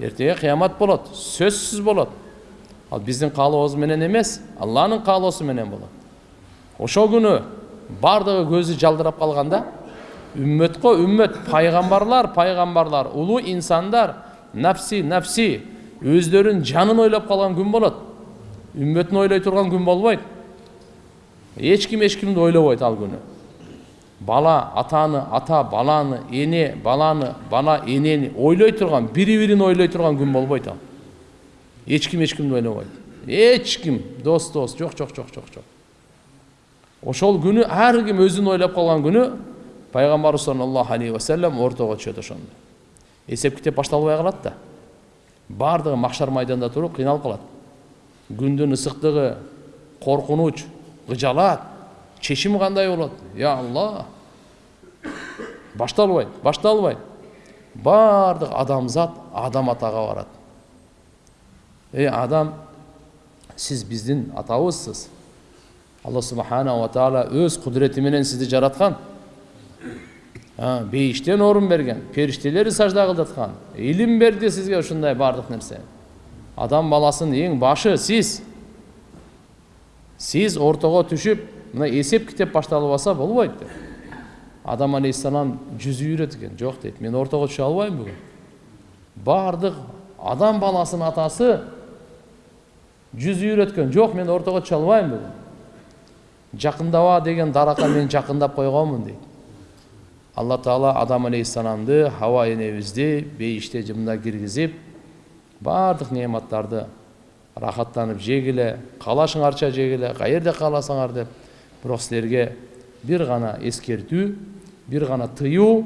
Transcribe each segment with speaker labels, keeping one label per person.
Speaker 1: ертеге қиямат болады сөзсіз болады ал біздің қалауымыз менен емес алланың қалаусы менен болады ошол күнү бардығы көзі жалдырап қалғанда үммет қой үммет пайғамбарлар пайғамбарлар улуу инсандар нафси нафси өздерін жанын ойлап қалған күн болады үмметін ойлай тұрған күн болбойт ешкім ешкімді ойлабойт ал күні бала атаны ата баланы ене баланы бала енені ойлай тұрған бири бирин ойлай тұрған күн болбойт ал ешкім ешкімді ойлабойт ешкім дос дос жоқ жоқ жоқ жоқ жоқ ошол күнү ар ким өзүн ойлап калган күнү пайгамбарыбыз саллаллаху алейхи вассалам ортого түшөт ошондо эсеп китеп башталбай калат да баардыгы макшар майданда туруп кыйналып калат күндүн ысыктыгы коркунуч ыжалат чечим кандай болот я алла башталбайт башталбайт баардык адамзат адам атага барат эй адам сиз биздин атабызсыз алла субханала тағала өз құдіреті менен сізді жаратқан бейіштен орын берген періштелер сажда кылдырткан илим берди сизге ушундай баардык нерсе адам баласынын эң башы сиз сиз ортого түшүп мына эсеп китеп башталып алса болбойт деп. Адам алейхисалам жүзү үйрөткөн жок дейт мен ортого түшө албайм бүгүн баардык адам баласынын атасы жүзү үйрөткөн жок мен ортого түшө албайм бүгүн жакындаба деген даракка мен жакындап койгонмун дейт алла таала адам алейхисаламды хаба энебизди бейиште жымда киргизип баардык неаматтарды рахаттанып жегиле каалашыңарча жегиле каерде кааласаңар деп бирок силерге бир гана эскертүү бир гана тыюу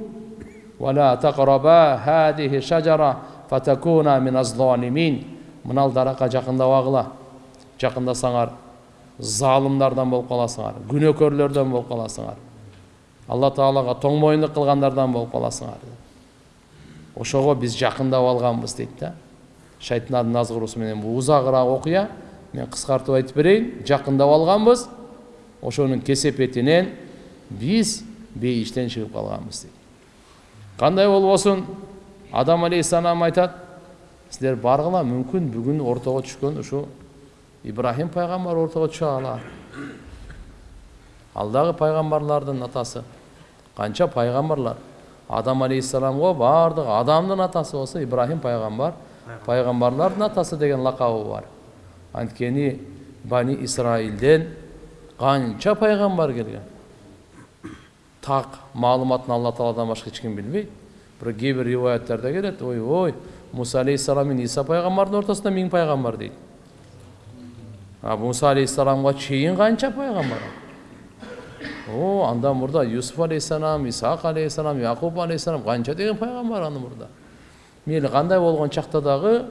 Speaker 1: мынал даракка жакындабагыла жакындасаңар залымдардан болуп каласыңар күнөөкөрлөрдөн болуп каласыңар алла таалага тоң мойындук кылгандардан болуп каласыңар ошого биз жакындап алганбыз дейт да шайтандын назгыруусу менен бул узагыраак окуя мен кыскартып айтып берейин жакындап алганбыз ошонун кесепетинен биз бейиштен чыгып калганбыз дейт кандай болбосун адам алейхисалам айтат силер баргыла мүмкүн бүгүн ортого түшкөн ушу ибрахим пайгамбар ортого түшө алар ал дагы пайгамбарлардын атасы канча пайгамбарлар адам алейхисаламго баардык адамдын атасы болсо ибрахим пайгамбар пайгамбарлардын атасы деген лакабы бар анткени бани исраилден канча пайгамбар келген так маалыматын алла тааладан башка эч ким билбейт бирок кээ бир риваяттарда келет ойбой муса алейхисалам менен иса пайгамбардын ортосунда миң пайгамбар дейт а муса алейхисаламга чейин канча пайгамбар о андан мурда юсуф алейхисалам исаак алейхисалам якуб алейхисалам канча деген пайгамбар андан мурда мейли кандай болгон чакта дагы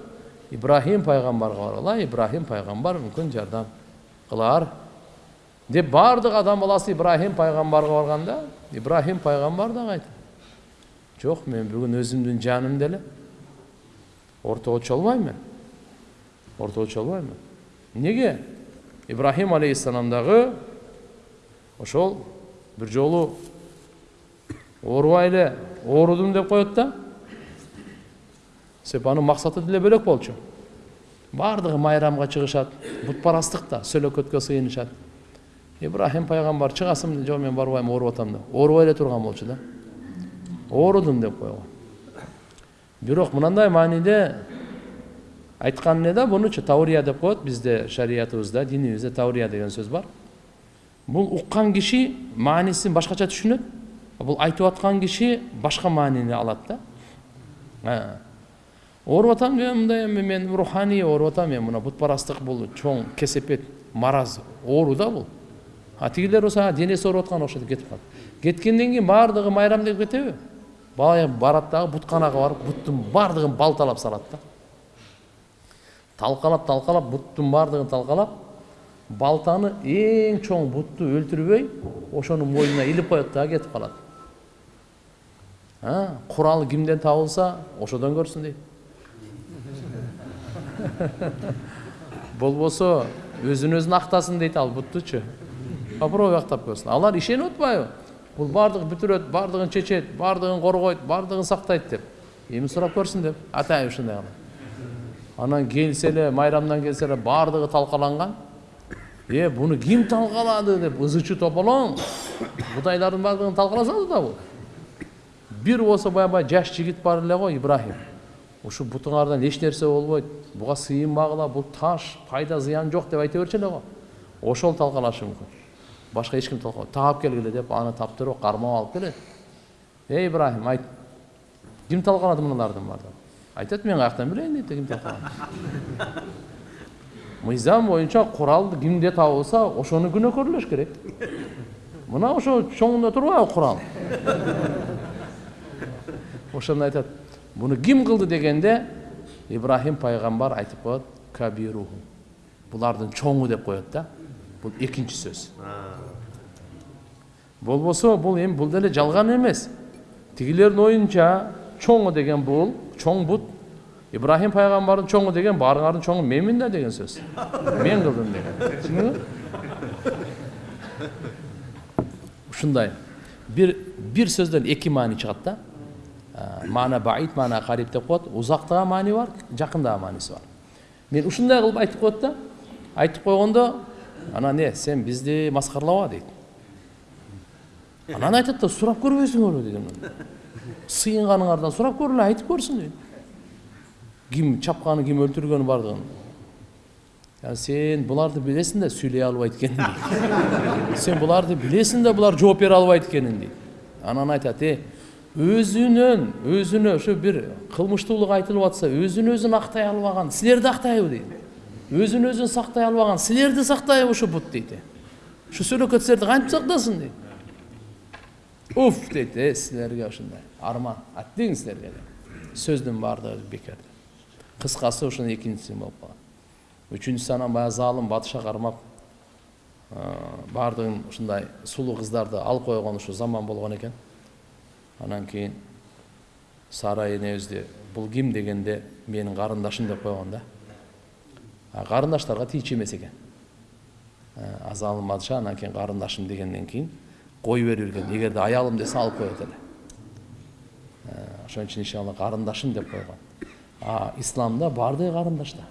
Speaker 1: ибрахим пайгамбарга баргыла ибрахим пайгамбар мүмкүн жардам кылар деп баардык адам баласы ибрахим пайгамбарга барганда ибрахим пайгамбар дагы айтат жок мен бүгүн өзүмдүн жанымды эле ортого мен ортого мен неге? Ибрахим алейхисалам дагы ошол бир жолу оорубай эле деп коет да себеп анын максаты деле бөлөк болчу. Баардыгы майрамга чыгышат бутпарастыкта сөөлөкөткө сыйынышат ибрахим пайгамбар чыгасың жок мен барбайм ооруп атам деп оорубай эле турган болчу да оорудум деп койгон бирок мынандай мааниде айткан эле да бунучу таурия деп коет бизде шариятыбызда динибизде таурия деген сөз бар бул уккан киши маанисин башкача түшүнөт бул айтып аткан киши башка маанини алат да ооруп атам деген мындай эми мен руханий ооруп атам эми мына бутпарастык бул чоң кесепет мараз оору да бул а болсо денеси ооруп аткан окшойт деп кетип калат кеткенден кийин баардыгы майрам деп кетеби баягы барат дагы бутканага барып буттун баардыгын балталап салат да талкалап талкалап буттун баардыгын талкалап балтаны эң чоң бутту өлтүрбөй ошонун мойнуна илип коет да кетип калат курал кимден табылса ошодон көрсүн дейт болбосо өзүн өзүн актасын дейт ал буттучу попробуй актап көрсүн алар ишенип атпайбы бул баардыгын бүтүрөт баардыгын чечет баардыгын коргойт баардыгын сактайт деп. Эми сурап көрсүн деп. Атайын ушундай кылып анан келсе эле майрамдан келсе эле баардыгы талкаланган. Э буну ким талкалады деп ызы чуу тополоң кудайлардын баардыгын талкала салды да бул. Бир болсо баягы жаш жигит бар эле го ибрахим. Ушу бутуңардан эч нерсе болбойт. Буга сыйынбагыла бул таш пайда зыян жок деп айта берчү эле го. Ошол талкалашы мүмкүн. Башка эч ким талкалабайт таап келгиле деп аны таптырып кармап алып келет эй ибрахим айт ким талкалады мыналардын баардыгын айтат мен каяктан билейин дейт ким талкалады мыйзам боюнча курал кимде табылса ошону күнөөкөрлөш керек мына ошо чоңунда турбайбы курал ошондо айтат буну ким кылды дегенде ибрахим пайгамбар айтып коет кабируху булардын чоңу деп коет да бул экинчи сөз болбосо бул эми бул деле жалган эмес тигилердин оюнча чоңу деген бул чоң бут ибрахим пайгамбардын чоңу деген баарыңардын чоңу менмин да деген сөз мен кылдым деген ушундай бир бир сөздөн эки маани чыгат да маана баид маана кариб деп коет узактагы маани бар жакындагы мааниси бар мен ушундай кылып айтып коет да айтып койгондо анан не сен бизди маскаралаба дейт анан айтат да сурап көрбөйсүңөрбү дейт сыйынганыңардан сурап көргүлө айтып көрсүн дейт ким чапканы ким өлтүргөнү баардыгын сен буларды билесиң да сүйлөй албайт дейт сен буларды билесиң да булар жооп бере албайт экенин дейт анан айтат э өзүнөн өзүнө ошо бир кылмыштуулук айтылып атса өзүн өзүн актай албаган силерди актайбы дейт өзүн өзүн сактай албаган силерди сактайбы ушу бут дейт ушу сөөлөкөт силерди кантип сактасын дейт уф дейт э силерге ушундай арман. Аттиң силерге деп сөздүн баардыгы бекер кыскасы ушунун экинчиси болуп калган үчүнчүсү анан баягы заалым батыша кармап баардыгын ушундай сулуу кыздарды алып койгон ушу заман болгон экен анан кийин сара энебизди бул ким дегенде менин карындашым деп койгон да. Карындаштарга тийчү эмес экен азалым бадыша анан кийин карындашым дегенден кийин кое берип ирген эгерде аялым десе алып коет эле ошон үчүн иншалла карындашым деп койгон а исламда баардыгы карындаш да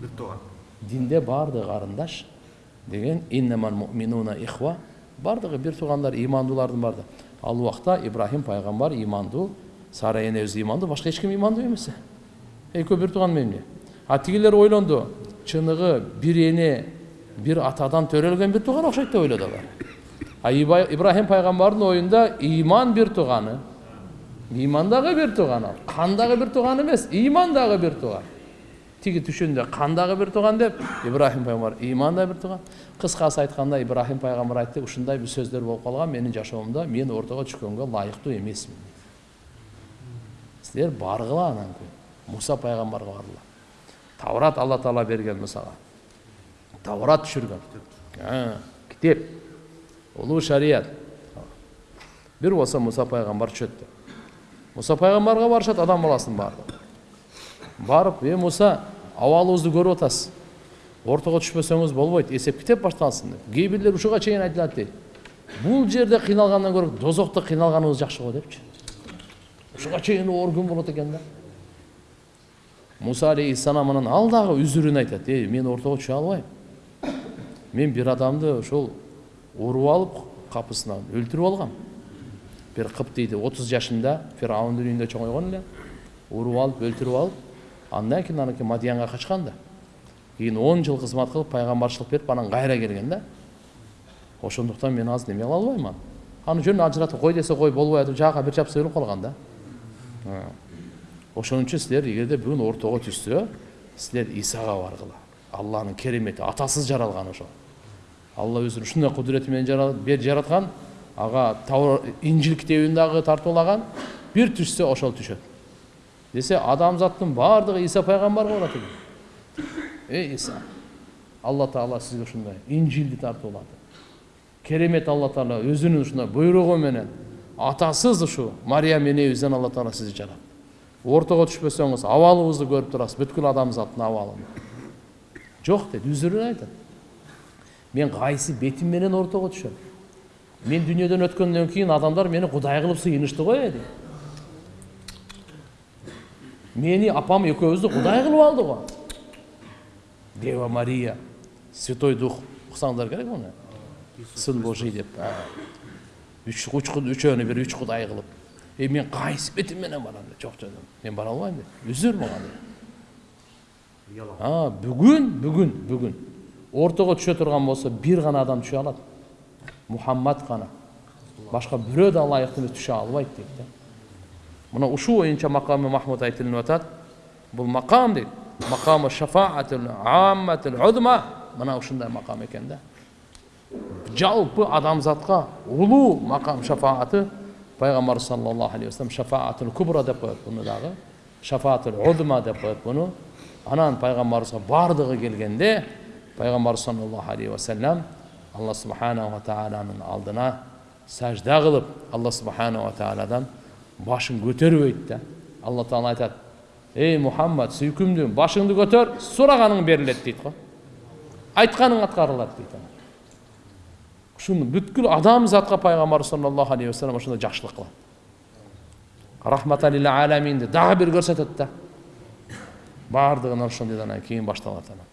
Speaker 1: бир тууган динде баардыгы карындаш деген ихва баардыгы бир туугандар ыймандуулардын баардыгы ал убакта ибрахим пайгамбар ыймандуу сара энебиз ыймандуу башка эч ким ыймандуу эмес экөө бир тууган эмне а тигилер ойлонду чыныгы бир эне бир атадан төрөлгөн бир тууган окшойт деп ойлоду алар а ибрахим пайгамбардын оюнда ыйман бир тууганы ыйман дагы бир тууган ал кан дагы бир тууган эмес ыйман дагы бир тууган тиги түшүндө кан дагы бир тууган деп ибрахим пайгамбар ыйман да бир тууган кыскасы айтканда ибрахим пайгамбар айтты ушундай бир сөздөр болуп калган менин жашоомдо мен ортого түшкөнгө ылайыктуу эмесмин силер баргыла анан муса пайгамбарга баргыла. Таврат алла таала берген мусага таврат түшүргөн китеп улуу шарият бир болсо муса пайгамбар түшөт муса пайгамбарга барышат адам баласынын баардыгы барып е муса абалыбызды көрүп атасыз ортого түшпөсөңүз болбойт эсеп китеп башталсын деп кээ бирлер ушуга чейин айтылат дейт бул жерде кыйналгандан көрө дозокто кыйналганыбыз жакшы го депчи ушуга чейин оор күн болот экен да муса алейхисалам анан ал дагы үзүрүн айтат эй мен ортого түшө албайм мен бир адамды ошол уруп алып капысынан өлтүрүп алгам бир кыптийди отуз жашында фираундун үйүндө чоңойгон эле уруп алып өлтүрүп алып андан кийин анан мадиянга качкан да кийин он жыл кызмат кылып пайгамбарчылык берип анан кайра келген да ошондуктан мен азыр неме кыла албайм аны жөн ажыратып кой десе кой болбой атып жака бир чапса өлүп калган да ошон үчүн силер эгерде бүгүн ортого түшсө силер исага баргыла алланын керемети атасыз жаралган ошо алла өзүнүн ушундай кудурети менен жараткан ага инжил китебин дагы тартуулаган бир түшсө ошол түшөт десе адамзаттың баардығы иса пайғамбарға барады екен ей иса алла тағала сізге ушундай инжилди тартуулады керемет алла тағала өзүнүн ушундай буйругу менен атасыз ушу мариям энебизден алла тағала сизди жаратты ортого түшпөсөңүз абалыбызды көрүп турасыз бүткүл адамзаттын абалын жок дейт үзүрүн айтат мен кайсы бетим менен ортого түшөм мен дүйнөдөн өткөндөн кийин адамдар мени кудай кылып сыйынышты го дейт мени апам экөөбүздү кудай кылып алды го дева мария святой дух уксаңдар керек муну сын божий деп үч үчөөнү бир үч кудай e мен кайсы бетим менен барам деп жок жок мен бара албайм деп үзүр мага бүгүн бүгүн бүгүн ортого түшө турган болсо бир гана адам түшө алат мухаммад гана башка бирөө да ылайыктуу эмес түшө албайт дейт да мына ушул боюнча макамы махмуд айтылып атат бул макам дейт макамы шафаатул амматул мына ушундай макам экен да жалпы адамзатка улуу макам шафааты пайгамбарыбыз саллаллаху алейхи вассалам шафаатул кубра деп коет буну дагы шафаатул удма деп коет буну анан пайгамбарыбызга баардыгы келгенде пайгамбарыбыз саллаллаху алейхи вассалам алла субханала тааланын алдына сажда кылып алла субханала тааладан башын көтөрбөйт да алла таала айтат ей мухаммад сүйкүмдүм башыңды көтөр сураганың берилет дейт го айтканың аткарылат дейт ушуну бүткүл адамзатка пайгамбар саллаллаху алейхи вассалам ошондой жакшылык кылат рахматалил аламинди дагы бир көрсөтөт да баардыгын ошондойдан кийин башталат анан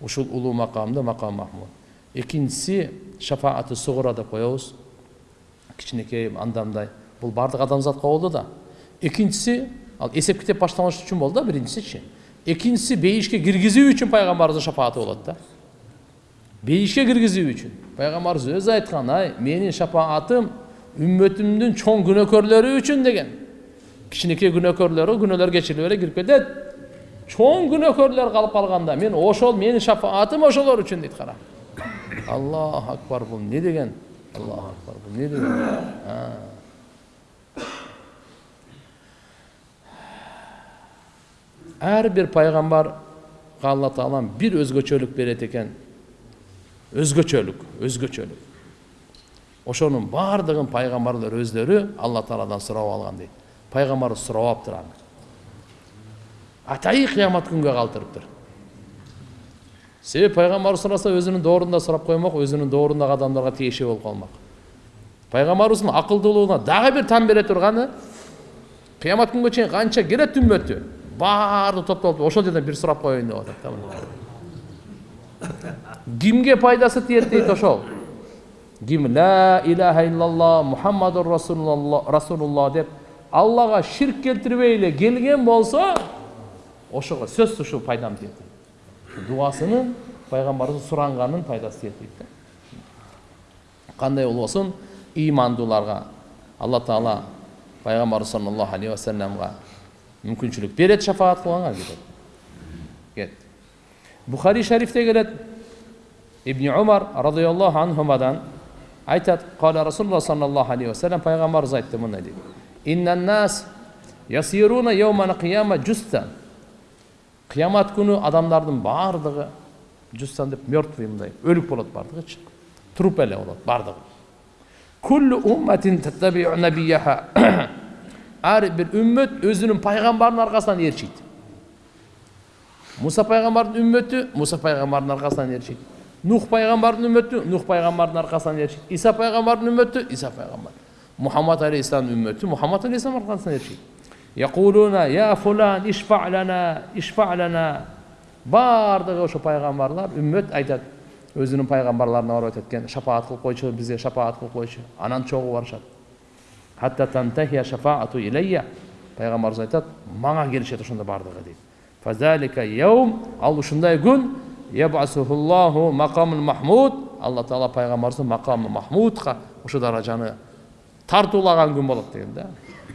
Speaker 1: ушул улуу макамды макам махмуд экинчиси шафааты сугура деп коебуз кичинекей андамдай бул баардык адамзатка болду да экинчиси ал эсеп китеп башталыш үчүн болду да биринчисичи экинчиси бейишке киргизүү үчүн пайгамбарыбыздын шафааты болот да бейишке киргизүү үчүн пайгамбарыбыз өзү айткан ай менин шапаатым үммөтүмдүн чоң күнөөкөрлөрү үчүн деген кичинекей күнөөкөрлөрү күнөөлөр кечирип эле кирип кетет чоң күнөөкөрлөр калып калганда мен ошол менин шафаатым ошолор үчүн дейт кара аллаху акбар бул эмне деген аллаху акбар бул эмне деген ар бир пайгамбарга алла таалам бир өзгөчөлүк берет экен өзгөчөлүк өзгөчөлүк ошонун баардыгын пайгамбарлар өздөрү алла тааладан сурап алган дейт пайгамбарыбыз сурап алыптыр аны атайы кыямат күнгө калтырыптыр себеби пайгамбарыбыз сураса өзүнүн доорунда сурап коймок өзүнүн доорундагы адамдарга тиешелүү болуп калмак пайгамбарыбыздын акылдуулугуна дагы бир тан бере турганы кыямат күнгө чейин канча келет үммөтү баардыгы топтолуп ошол жерден бир сурап коеюн деп атат да кимге пайдасы тиет дейт ошол ким ла илаха иллалла мухаммадур расулулла деп аллага ширк келтирбей эле келген болсо ошого сөзсүз ушул пайдам тиет дуасынын пайгамбарыбыз суранганын пайдасы тиет дейт да кандай болбосун ыймандууларга алла таала пайгамбарыбыз саллаллаху алейхи вассаламга мүмкүнчүлүк берет шафаат кетет кет бухари шарифте келет ибн умар радиаллаху анхумадан айтат кала расулулла саллаллаху алейхи вассалам пайгамбарыбыз айтты мындай дейт иннаннас ясируна яумана кияма жуста кыямат күнү адамдардын баардыгы жустан деп мертвый мындай өлүк болот баардыгычы труп эле болот баардыгы куллу умматин таттабиу набияха ар бир үммөт өзүнүн пайгамбарынын аркасынан ээрчийт муса пайгамбардын үммөтү муса пайгамбардын аркасынан ээрчийт нух пайгамбардын үммөтү нух пайгамбардын аркасынан ээрчийт иса пайгамбардын үммөтү иса мухаммад алейхисаламдын аркасынан ээрчийт якулуна я фулан ишфа лана ишфа лана баардыгы ошо пайгамбарлар үммөт айтат өзүнүн пайгамбарларына барып айтат экен шапаат кылып койчу бизге шапаат кылып койчу анан чогуу илейя пайгамбарыбыз айтат мага келишет ошондо баардыгы дейт ал ушундай күн ябасухуллаху макамул махмуд алла таала пайгамбарыбызды макамы махмудка ошо даражаны тартуулаган күн болот деген да